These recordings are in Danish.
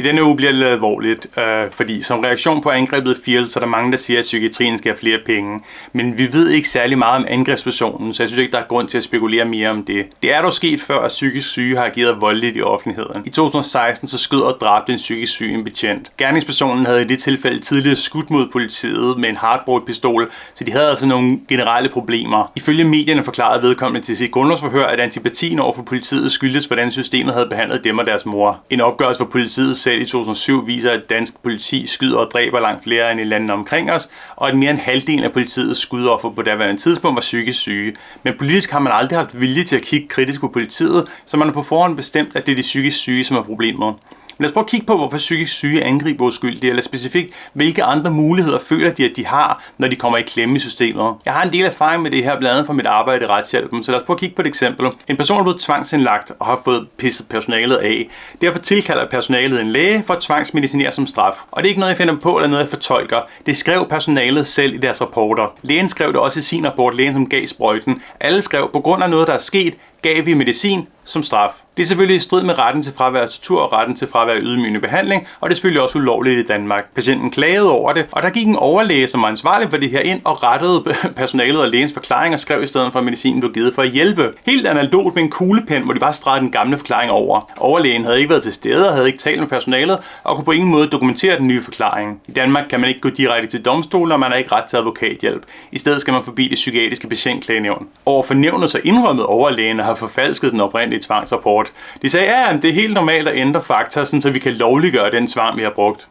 I denne uge bliver det lidt alvorligt, øh, fordi som reaktion på angrebet Field, så er der mange, der siger, at psykiatrien skal have flere penge. Men vi ved ikke særlig meget om angrebspersonen, så jeg synes ikke, der er grund til at spekulere mere om det. Det er dog sket før, at psykisk syge har ageret voldeligt i offentligheden. I 2016 så skød og dræbte en psykisk syg en betjent. Gerningspersonen havde i det tilfælde tidligere skudt mod politiet med en hardbrugt pistol, så de havde altså nogle generelle problemer. Ifølge medierne forklarede vedkommende til sit grundlovsforhør, at antipatien over for politiet skyldtes, hvordan systemet havde behandlet dem og deres mor. En opgørelse for politiet selv i 2007 viser, at dansk politi skyder og dræber langt flere end i landene omkring os, og at mere end halvdelen af politiets skudoffer på daværende tidspunkt var psykisk syge. Men politisk har man aldrig haft vilje til at kigge kritisk på politiet, så man har på forhånd bestemt, at det er de psykisk syge, som er problemet. Lad os prøve at kigge på, hvorfor psykisk syge angriber uskyldige, eller specifikt, hvilke andre muligheder føler de, at de har, når de kommer i klemme i systemet. Jeg har en del erfaring med det her, blandt andet fra mit arbejde i retshjælpen, så lad os prøve at kigge på et eksempel. En person er blevet tvangsindlagt og har fået pisset personalet af. Derfor tilkalder personalet en læge for at tvangsmedicinere som straf. Og det er ikke noget, jeg finder på eller noget, jeg fortolker. Det skrev personalet selv i deres rapporter. Lægen skrev det også i sin rapport, lægen som gav sprøjten. Alle skrev, på grund af noget, der er sket, gav vi medicin som straf. Det er selvfølgelig i strid med retten til fravær af tortur og retten til fravær af ydmygende behandling, og det er selvfølgelig også ulovligt i Danmark. Patienten klagede over det, og der gik en overlæge, som var ansvarlig for det her ind og rettede personalet og lægens forklaring og skrev i stedet for, at medicinen blev givet for at hjælpe. Helt analogt med en kuglepen, hvor de bare stregede den gamle forklaring over. Overlægen havde ikke været til stede og havde ikke talt med personalet og kunne på ingen måde dokumentere den nye forklaring. I Danmark kan man ikke gå direkte til domstolen, og man har ikke ret til advokathjælp. I stedet skal man forbi det psykiatriske patientklagenævn. Over for nævnet så indrømmet overlægen at har forfalsket den oprindelige tvangsrapport. De sagde, ja, det er helt normalt at ændre fakta, så vi kan lovliggøre den tvang, vi har brugt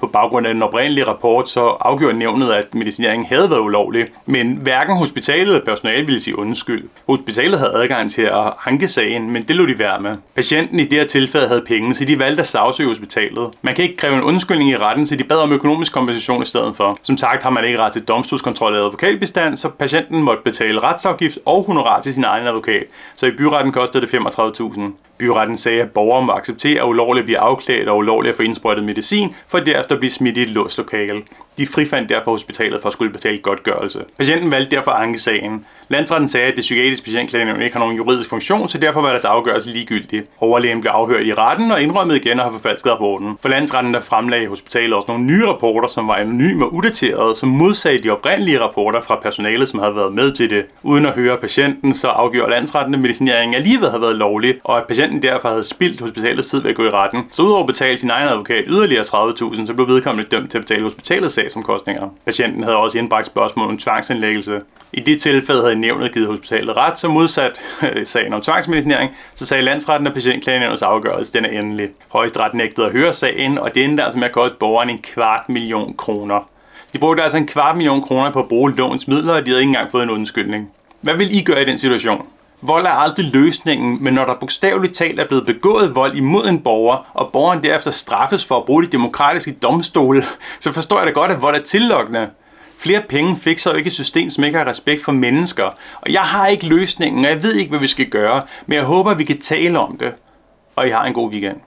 på baggrund af den oprindelige rapport, så afgjorde nævnet, at medicineringen havde været ulovlig. Men hverken hospitalet eller personalet ville sige undskyld. Hospitalet havde adgang til at anke sagen, men det lå de være med. Patienten i det her tilfælde havde penge, så de valgte at sagsøge hospitalet. Man kan ikke kræve en undskyldning i retten, så de bad om økonomisk kompensation i stedet for. Som sagt har man ikke ret til domstolskontrol eller advokatbestand, så patienten måtte betale retsafgift og honorar til sin egen advokat. Så i byretten kostede det 35.000. Byretten sagde, at borgere må acceptere, at ulovligt bliver afklædt og ulovligt at få indsprøjtet medicin, for derefter at blive smidt i et låst lokale. De frifandt derfor hospitalet for at skulle betale godtgørelse. Patienten valgte derfor at anke sagen. Landsretten sagde, at det psykiatriske patientklagenævn ikke har nogen juridisk funktion, så derfor var deres afgørelse ligegyldig. Overlægen blev afhørt i retten og indrømmet igen at have forfalsket rapporten. For landsretten der fremlagde hospitalet også nogle nye rapporter, som var anonyme og udaterede, som modsagde de oprindelige rapporter fra personalet, som havde været med til det. Uden at høre patienten, så afgjorde landsretten, at medicineringen alligevel havde været lovlig, og at patienten derfor havde spildt hospitalets tid ved at gå i retten. Så udover at betale sin egen advokat yderligere 30.000, så blev vedkommende dømt til at betale hospitalets sagsomkostninger. Patienten havde også indbragt spørgsmål om tvangsindlæggelse. I det tilfælde havde nævnet givet hospitalet ret, så modsat øh, sagen om tvangsmedicinering, så sagde landsretten, at patientklagenævnets afgørelse den er endelig. Højesteret nægtede at høre sagen, og det endte altså med at koste borgeren en kvart million kroner. De brugte altså en kvart million kroner på at bruge låns midler, og de havde ikke engang fået en undskyldning. Hvad vil I gøre i den situation? Vold er aldrig løsningen, men når der bogstaveligt talt er blevet begået vold imod en borger, og borgeren derefter straffes for at bruge de demokratiske domstole, så forstår jeg da godt, at vold er tillokkende. Flere penge fikser jo ikke et system, som ikke har respekt for mennesker. Og jeg har ikke løsningen, og jeg ved ikke, hvad vi skal gøre, men jeg håber, at vi kan tale om det. Og I har en god weekend.